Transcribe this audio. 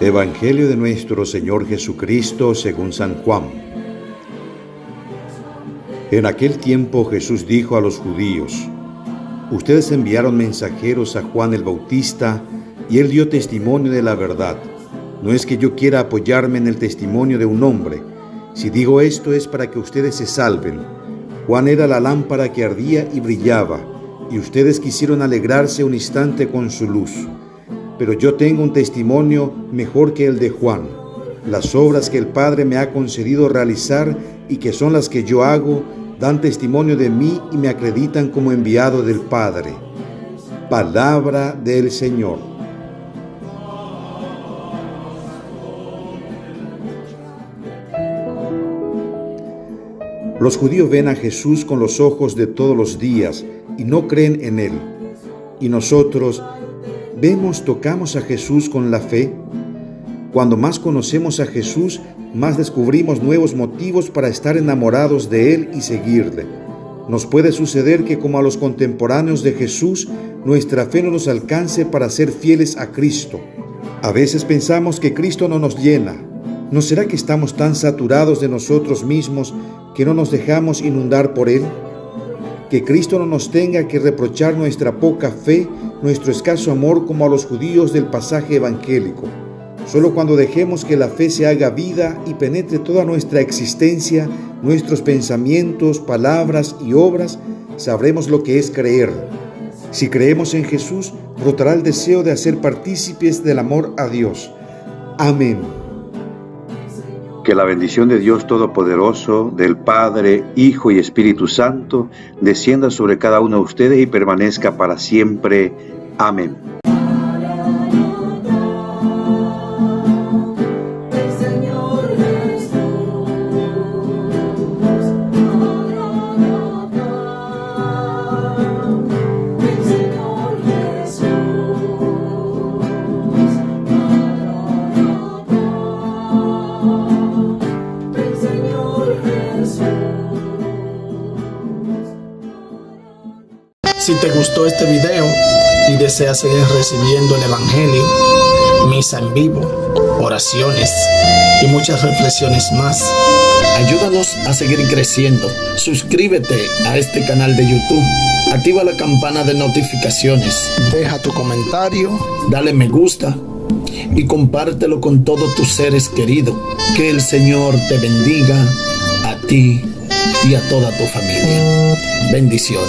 Evangelio de nuestro Señor Jesucristo según San Juan. En aquel tiempo Jesús dijo a los judíos, Ustedes enviaron mensajeros a Juan el Bautista y él dio testimonio de la verdad. No es que yo quiera apoyarme en el testimonio de un hombre. Si digo esto es para que ustedes se salven. Juan era la lámpara que ardía y brillaba, y ustedes quisieron alegrarse un instante con su luz pero yo tengo un testimonio mejor que el de Juan. Las obras que el Padre me ha concedido realizar y que son las que yo hago, dan testimonio de mí y me acreditan como enviado del Padre. Palabra del Señor. Los judíos ven a Jesús con los ojos de todos los días y no creen en Él. Y nosotros vemos, tocamos a Jesús con la fe. Cuando más conocemos a Jesús, más descubrimos nuevos motivos para estar enamorados de Él y seguirle. Nos puede suceder que como a los contemporáneos de Jesús, nuestra fe no nos alcance para ser fieles a Cristo. A veces pensamos que Cristo no nos llena. ¿No será que estamos tan saturados de nosotros mismos que no nos dejamos inundar por Él? Que Cristo no nos tenga que reprochar nuestra poca fe nuestro escaso amor como a los judíos del pasaje evangélico. Solo cuando dejemos que la fe se haga vida y penetre toda nuestra existencia, nuestros pensamientos, palabras y obras, sabremos lo que es creer. Si creemos en Jesús, brotará el deseo de hacer partícipes del amor a Dios. Amén. Que la bendición de Dios Todopoderoso, del Padre, Hijo y Espíritu Santo, descienda sobre cada uno de ustedes y permanezca para siempre. Amén. Si te gustó este video y deseas seguir recibiendo el Evangelio, misa en vivo, oraciones y muchas reflexiones más, ayúdanos a seguir creciendo. Suscríbete a este canal de YouTube. Activa la campana de notificaciones. Deja tu comentario. Dale me gusta. Y compártelo con todos tus seres queridos. Que el Señor te bendiga a ti y a toda tu familia. Bendiciones.